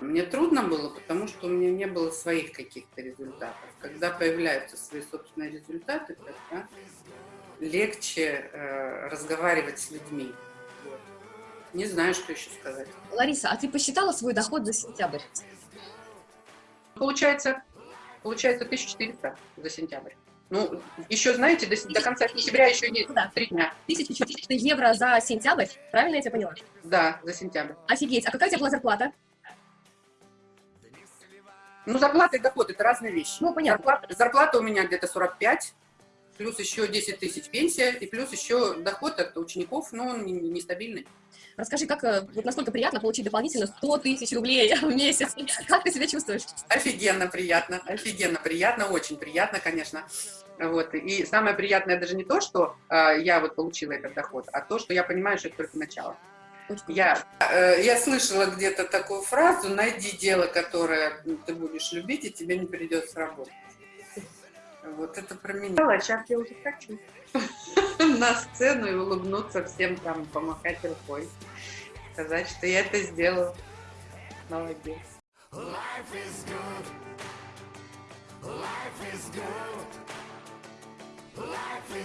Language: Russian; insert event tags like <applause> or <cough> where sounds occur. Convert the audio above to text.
Мне трудно было, потому что у меня не было своих каких-то результатов. Когда появляются свои собственные результаты, тогда легче э, разговаривать с людьми. Вот. Не знаю, что еще сказать. Лариса, а ты посчитала свой доход за сентябрь? Получается, получается 1400 за сентябрь. Ну, еще, знаете, до, до конца сентября еще есть да. три дня. 1400 евро за сентябрь, правильно я тебя поняла? Да, за сентябрь. Офигеть, а какая у тебя была зарплата? Ну, зарплата и доход – это разные вещи. Ну, понятно. Зарплата, зарплата у меня где-то 45, плюс еще 10 тысяч пенсия, и плюс еще доход от учеников, но он нестабильный. Расскажи, как, э, вот насколько приятно получить дополнительно 100 тысяч рублей <laughs> в месяц? Как ты себя чувствуешь? Офигенно приятно, офигенно приятно, очень приятно, конечно. Вот. И самое приятное даже не то, что э, я вот получила этот доход, а то, что я понимаю, что это только начало. Я, э, я слышала где-то такую фразу, найди дело, которое ты будешь любить, и тебе не придется работать. Вот это про меня. А сейчас я уже хочу <laughs> на сцену и улыбнуться всем там, помахать рукой. Сказать, что я это сделала. Молодец. Life is good. Life is good. Life is